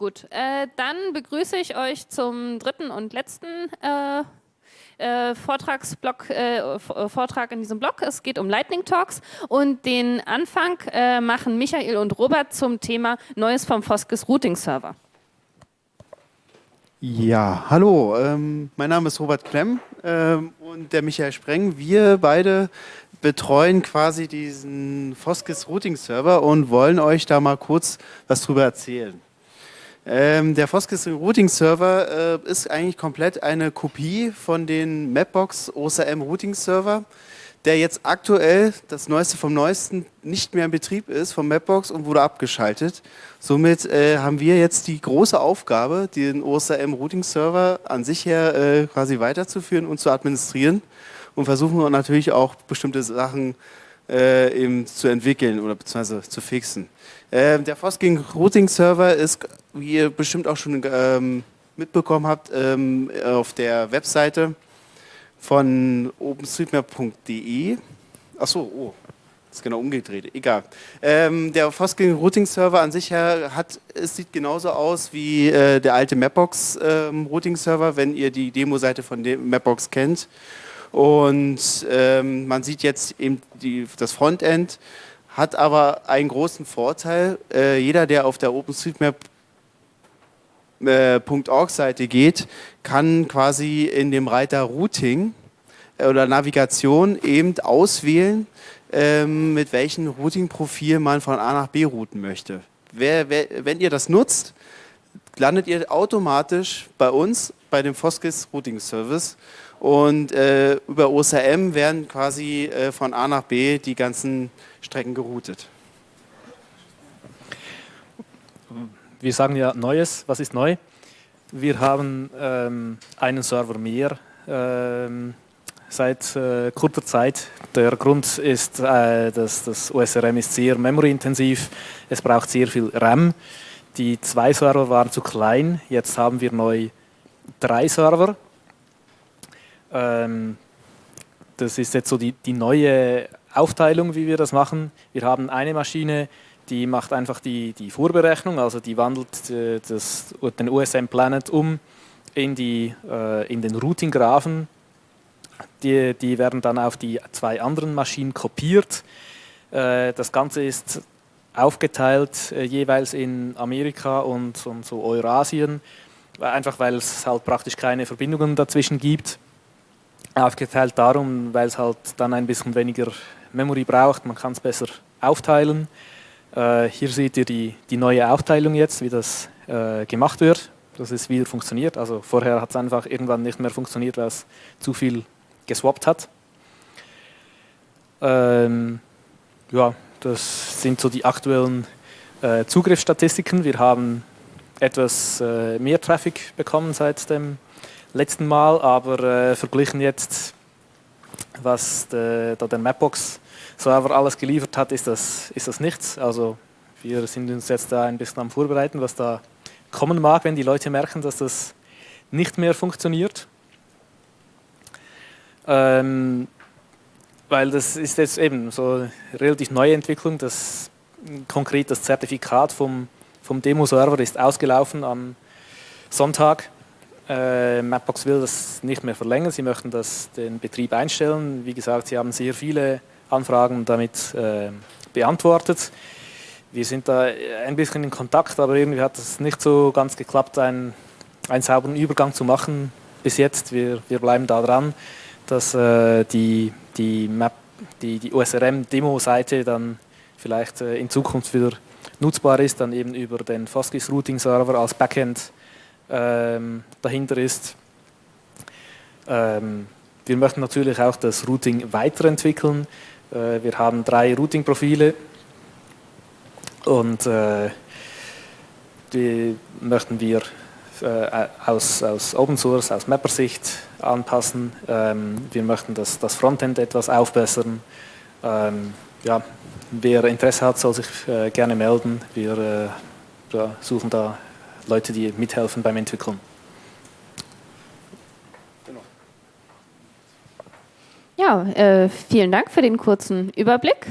Gut, äh, dann begrüße ich euch zum dritten und letzten äh, äh, Vortragsblock, äh, äh, Vortrag in diesem Blog. Es geht um Lightning Talks und den Anfang äh, machen Michael und Robert zum Thema Neues vom Foskes Routing Server. Ja, hallo, ähm, mein Name ist Robert Klemm ähm, und der Michael Spreng. Wir beide betreuen quasi diesen Foskes Routing Server und wollen euch da mal kurz was drüber erzählen. Ähm, der Foskis Routing Server äh, ist eigentlich komplett eine Kopie von den Mapbox OSM Routing Server, der jetzt aktuell, das Neueste vom Neuesten, nicht mehr in Betrieb ist vom Mapbox und wurde abgeschaltet. Somit äh, haben wir jetzt die große Aufgabe, den OSM Routing Server an sich her äh, quasi weiterzuführen und zu administrieren und versuchen natürlich auch bestimmte Sachen äh, eben zu entwickeln oder beziehungsweise zu fixen. Ähm, der Fosking Routing Server ist, wie ihr bestimmt auch schon ähm, mitbekommen habt, ähm, auf der Webseite von openstreetmap.de. Achso, oh, ist genau umgedreht, egal. Ähm, der Fosking Routing Server an sich hat, es sieht genauso aus wie äh, der alte Mapbox ähm, Routing Server, wenn ihr die Demo-Seite von Mapbox kennt. Und ähm, man sieht jetzt eben die, das Frontend hat aber einen großen Vorteil. Äh, jeder, der auf der OpenStreetMap.org-Seite äh, geht, kann quasi in dem Reiter Routing äh, oder Navigation eben auswählen, ähm, mit welchem Routing-Profil man von A nach B routen möchte. Wer, wer, wenn ihr das nutzt, landet ihr automatisch bei uns, bei dem Foskis Routing Service und äh, über OSRM werden quasi äh, von A nach B die ganzen Strecken geroutet. Wir sagen ja Neues. Was ist neu? Wir haben ähm, einen Server mehr ähm, seit äh, kurzer Zeit. Der Grund ist, äh, dass das OSRM ist sehr memory-intensiv. Es braucht sehr viel RAM. Die zwei Server waren zu klein. Jetzt haben wir neu drei Server ähm, das ist jetzt so die, die neue Aufteilung, wie wir das machen. Wir haben eine Maschine, die macht einfach die, die Vorberechnung, also die wandelt äh, das, den USM Planet um in, die, äh, in den Routing-Graphen. Die, die werden dann auf die zwei anderen Maschinen kopiert. Äh, das Ganze ist aufgeteilt äh, jeweils in Amerika und, und so Eurasien, einfach weil es halt praktisch keine Verbindungen dazwischen gibt aufgeteilt darum, weil es halt dann ein bisschen weniger Memory braucht, man kann es besser aufteilen. Äh, hier seht ihr die, die neue Aufteilung jetzt, wie das äh, gemacht wird, dass es wieder funktioniert. Also vorher hat es einfach irgendwann nicht mehr funktioniert, weil es zu viel geswappt hat. Ähm, ja, das sind so die aktuellen äh, Zugriffsstatistiken. Wir haben etwas äh, mehr Traffic bekommen seit dem letzten Mal, aber äh, verglichen jetzt, was de, da der Mapbox-Server alles geliefert hat, ist das, ist das nichts. Also wir sind uns jetzt da ein bisschen am Vorbereiten, was da kommen mag, wenn die Leute merken, dass das nicht mehr funktioniert. Ähm, weil das ist jetzt eben so eine relativ neue Entwicklung. Das, konkret das Zertifikat vom, vom Demo-Server ist ausgelaufen am Sonntag äh, Mapbox will das nicht mehr verlängern, sie möchten das, den Betrieb einstellen. Wie gesagt, sie haben sehr viele Anfragen damit äh, beantwortet. Wir sind da ein bisschen in Kontakt, aber irgendwie hat es nicht so ganz geklappt, einen, einen sauberen Übergang zu machen bis jetzt. Wir, wir bleiben da dran, dass äh, die, die, Map, die, die OSRM-Demo-Seite dann vielleicht äh, in Zukunft wieder nutzbar ist, dann eben über den Foskis Routing Server als Backend ähm, dahinter ist. Ähm, wir möchten natürlich auch das Routing weiterentwickeln. Äh, wir haben drei Routing-Profile und äh, die möchten wir äh, aus, aus Open Source, aus Mapper-Sicht anpassen. Ähm, wir möchten das, das Frontend etwas aufbessern. Ähm, ja, wer Interesse hat, soll sich äh, gerne melden. Wir äh, suchen da Leute, die mithelfen beim Entwickeln. Ja, äh, vielen Dank für den kurzen Überblick.